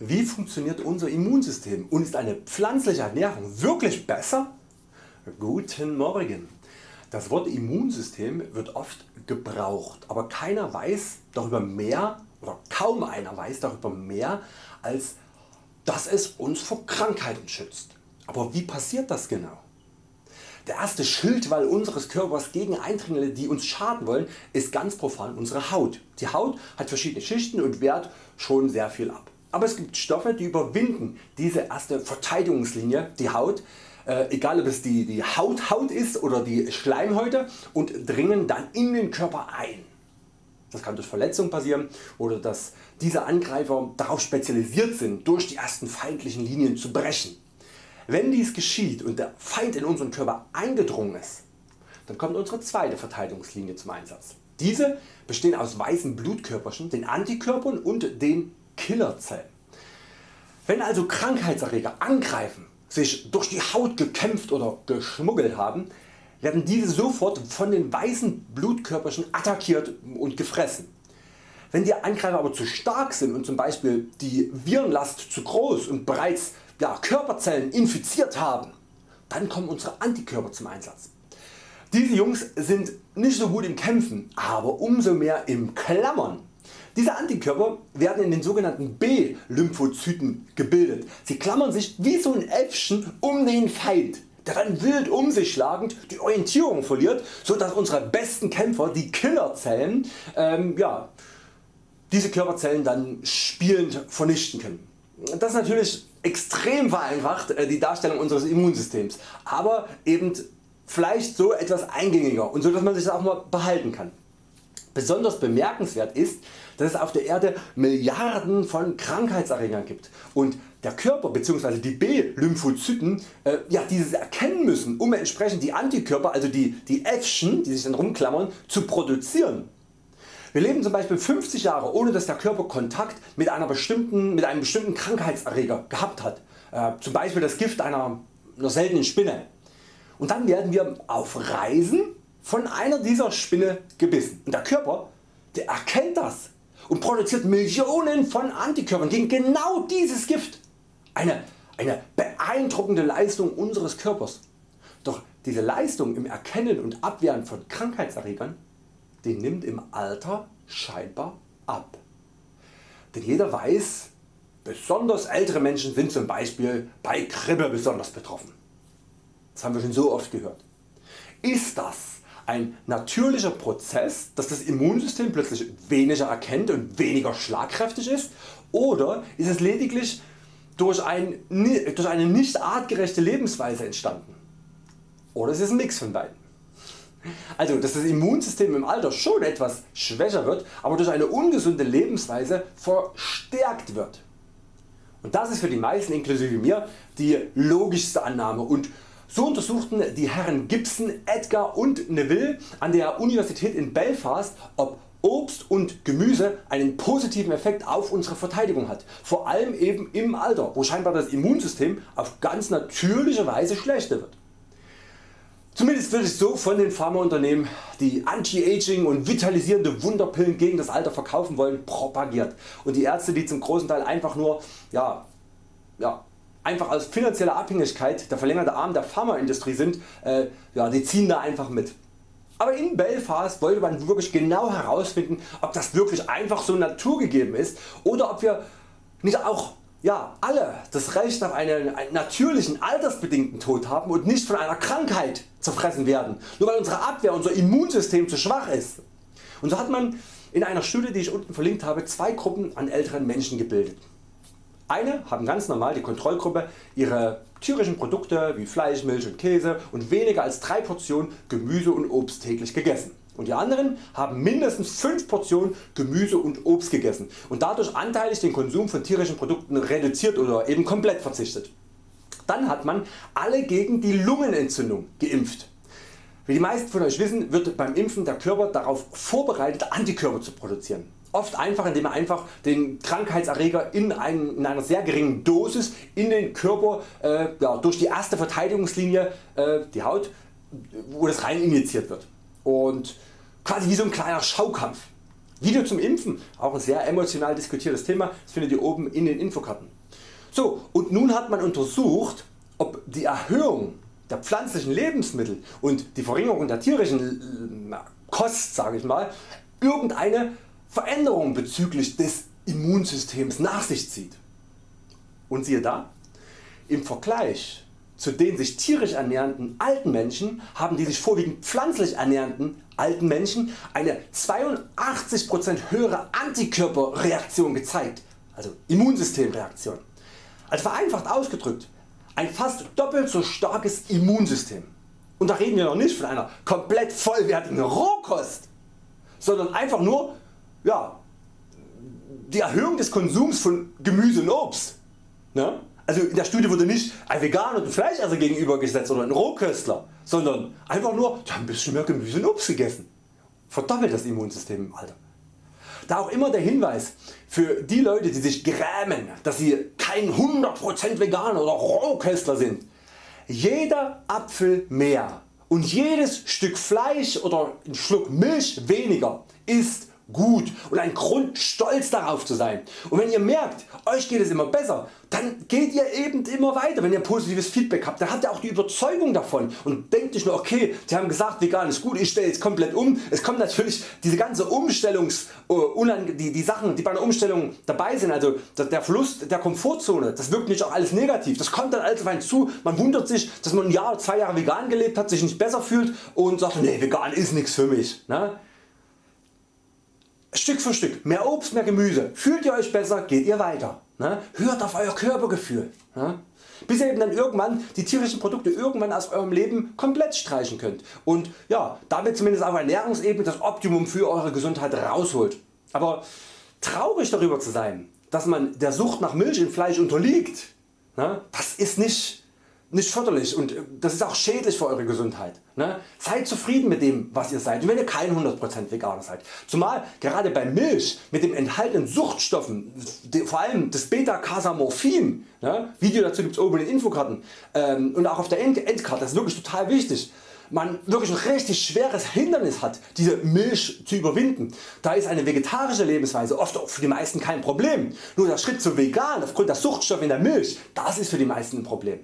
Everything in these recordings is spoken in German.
Wie funktioniert unser Immunsystem und ist eine pflanzliche Ernährung wirklich besser? Guten Morgen. Das Wort Immunsystem wird oft gebraucht, aber keiner weiß darüber mehr oder kaum einer weiß darüber mehr als dass es uns vor Krankheiten schützt. Aber wie passiert das genau? Der erste Schildwall unseres Körpers gegen Eindringlinge die uns schaden wollen ist ganz profan unsere Haut. Die Haut hat verschiedene Schichten und wehrt schon sehr viel ab. Aber es gibt Stoffe die überwinden diese erste Verteidigungslinie, die Haut, äh, egal ob es die, die Hauthaut ist oder die Schleimhäute und dringen dann in den Körper ein. Das kann durch Verletzung passieren oder dass diese Angreifer darauf spezialisiert sind durch die ersten feindlichen Linien zu brechen. Wenn dies geschieht und der Feind in unseren Körper eingedrungen ist, dann kommt unsere zweite Verteidigungslinie zum Einsatz. Diese bestehen aus weißen Blutkörperchen, den Antikörpern und den Killerzellen. Wenn also Krankheitserreger angreifen, sich durch die Haut gekämpft oder geschmuggelt haben, werden diese sofort von den weißen Blutkörperchen attackiert und gefressen. Wenn die Angreifer aber zu stark sind und zum Beispiel die Virenlast zu groß und bereits ja, Körperzellen infiziert haben, dann kommen unsere Antikörper zum Einsatz. Diese Jungs sind nicht so gut im Kämpfen, aber umso mehr im Klammern. Diese Antikörper werden in den sogenannten B-Lymphozyten gebildet. Sie klammern sich wie so ein Äffchen um den Feind der dann wild um sich schlagend die Orientierung verliert, so dass unsere besten Kämpfer, die Killerzellen, ähm, ja, diese Körperzellen dann spielend vernichten können. Das ist natürlich extrem vereinfacht äh, die Darstellung unseres Immunsystems, aber eben vielleicht so etwas eingängiger und so dass man sich das auch mal behalten kann. Besonders bemerkenswert ist, dass es auf der Erde Milliarden von Krankheitserregern gibt und der Körper bzw. die B-Lymphozyten äh, ja, dieses erkennen müssen um entsprechend die Antikörper also die, die Äffchen die sich dann rumklammern zu produzieren. Wir leben zum Beispiel 50 Jahre ohne dass der Körper Kontakt mit, einer bestimmten, mit einem bestimmten Krankheitserreger gehabt hat, äh, zum Beispiel das Gift einer, einer seltenen Spinne. Und dann werden wir auf Reisen von einer dieser Spinne gebissen und der Körper der erkennt das und produziert Millionen von Antikörpern gegen genau dieses Gift. Eine, eine beeindruckende Leistung unseres Körpers. Doch diese Leistung im Erkennen und Abwehren von Krankheitserregern die nimmt im Alter scheinbar ab. Denn jeder weiß, besonders ältere Menschen sind zum Beispiel bei Grippe besonders betroffen. Das haben wir schon so oft gehört. Ist das ein natürlicher Prozess, dass das Immunsystem plötzlich weniger erkennt und weniger schlagkräftig ist oder ist es lediglich durch, ein, durch eine nicht artgerechte Lebensweise entstanden. Oder es ist ein Mix von beiden. Also dass das Immunsystem im Alter schon etwas schwächer wird, aber durch eine ungesunde Lebensweise verstärkt wird. Und das ist für die meisten inklusive mir die logischste Annahme und so untersuchten die Herren Gibson, Edgar und Neville an der Universität in Belfast ob Obst und Gemüse einen positiven Effekt auf unsere Verteidigung hat, vor allem eben im Alter, wo scheinbar das Immunsystem auf ganz natürliche Weise schlechter wird. Zumindest wird es so von den Pharmaunternehmen, die Anti-Aging und vitalisierende Wunderpillen gegen das Alter verkaufen wollen, propagiert und die Ärzte die zum großen Teil einfach nur ja, ja, einfach aus finanzieller Abhängigkeit der verlängerte Arm der Pharmaindustrie sind, äh, ja, die ziehen da einfach mit. Aber in Belfast wollte man wirklich genau herausfinden ob das wirklich einfach so naturgegeben ist oder ob wir nicht auch ja, alle das Recht auf einen, einen natürlichen altersbedingten Tod haben und nicht von einer Krankheit zerfressen werden, nur weil unsere Abwehr, unser Immunsystem zu schwach ist. Und so hat man in einer Studie die ich unten verlinkt habe zwei Gruppen an älteren Menschen gebildet. Eine haben ganz normal die Kontrollgruppe ihre tierischen Produkte wie Fleisch, Milch und Käse und weniger als 3 Portionen Gemüse und Obst täglich gegessen und die anderen haben mindestens 5 Portionen Gemüse und Obst gegessen und dadurch anteilig den Konsum von tierischen Produkten reduziert oder eben komplett verzichtet. Dann hat man alle gegen die Lungenentzündung geimpft. Wie die meisten von Euch wissen wird beim Impfen der Körper darauf vorbereitet Antikörper zu produzieren. Oft einfach indem er einfach den Krankheitserreger in, ein, in einer sehr geringen Dosis in den Körper äh, ja, durch die erste Verteidigungslinie äh, die Haut wo das rein injiziert wird und quasi wie so ein kleiner Schaukampf. Video zum Impfen, auch ein sehr emotional diskutiertes Thema, das findet ihr oben in den Infokarten. So und nun hat man untersucht ob die Erhöhung der pflanzlichen Lebensmittel und die Verringerung der tierischen äh, Kost sage ich mal, irgendeine Veränderung bezüglich des Immunsystems nach sich zieht. Und siehe da, im Vergleich zu den sich tierisch ernährenden alten Menschen haben die sich vorwiegend pflanzlich ernährenden alten Menschen eine 82% höhere Antikörperreaktion gezeigt, also Immunsystemreaktion. Also vereinfacht ausgedrückt ein fast doppelt so starkes Immunsystem. Und da reden wir noch nicht von einer komplett vollwertigen Rohkost, sondern einfach nur ja, die Erhöhung des Konsums von Gemüse und Obst. Ne? Also in der Studie wurde nicht ein Veganer und ein Fleischesser gegenübergesetzt oder ein Rohköstler, sondern einfach nur ein bisschen mehr Gemüse und Obst gegessen. Verdoppelt das Immunsystem im Alter. Da auch immer der Hinweis für die Leute die sich grämen, dass sie kein 100% Veganer oder Rohköstler sind. Jeder Apfel mehr und jedes Stück Fleisch oder ein Schluck Milch weniger ist gut und ein Grund stolz darauf zu sein. Und wenn ihr merkt Euch geht es immer besser, dann geht ihr eben immer weiter. Wenn ihr positives Feedback habt, dann habt ihr auch die Überzeugung davon und denkt nicht nur okay, die haben gesagt vegan ist gut, ich stelle jetzt komplett um. Es kommt natürlich diese ganze Umstellungs, äh, die, die Sachen die bei einer Umstellung dabei sind, also der Verlust der Komfortzone, das wirkt nicht auch alles negativ. Das kommt dann alles auf einen zu, man wundert sich dass man ein Jahr, zwei Jahre vegan gelebt hat, sich nicht besser fühlt und sagt nee vegan ist nichts für mich. Ne? Stück für Stück, mehr Obst, mehr Gemüse, fühlt ihr Euch besser, geht ihr weiter. Ne? Hört auf Euer Körpergefühl. Ne? Bis ihr eben dann irgendwann die tierischen Produkte irgendwann aus Eurem Leben komplett streichen könnt und ja, damit zumindest auf Ernährungsebene das Optimum für Eure Gesundheit rausholt. Aber traurig darüber zu sein, dass man der Sucht nach Milch und Fleisch unterliegt, ne? das ist nicht nicht förderlich und äh, das ist auch schädlich für Eure Gesundheit. Ne? Seid zufrieden mit dem was ihr seid, wenn ihr kein 100% Veganer seid. Zumal gerade bei Milch mit dem enthaltenen Suchtstoffen, vor allem das Beta-Casamorphin, ne? Video dazu gibt's oben in den Infokarten ähm, und auch auf der Endkarte, das ist wirklich total wichtig man wirklich ein richtig schweres Hindernis hat diese Milch zu überwinden. Da ist eine vegetarische Lebensweise oft für die meisten kein Problem. Nur der Schritt zu vegan aufgrund der Suchtstoffe in der Milch, das ist für die meisten ein Problem.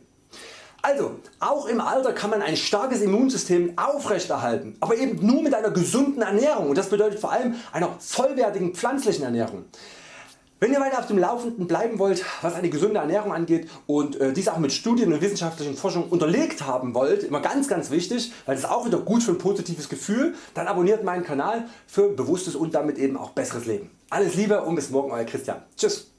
Also auch im Alter kann man ein starkes Immunsystem aufrechterhalten, aber eben nur mit einer gesunden Ernährung und das bedeutet vor allem einer vollwertigen pflanzlichen Ernährung. Wenn ihr weiter auf dem Laufenden bleiben wollt was eine gesunde Ernährung angeht und äh, dies auch mit Studien und wissenschaftlichen Forschung unterlegt haben wollt, immer ganz ganz wichtig, weil das auch wieder gut für ein positives Gefühl, dann abonniert meinen Kanal für bewusstes und damit eben auch besseres Leben. Alles Liebe und bis morgen Euer Christian. Tschüss.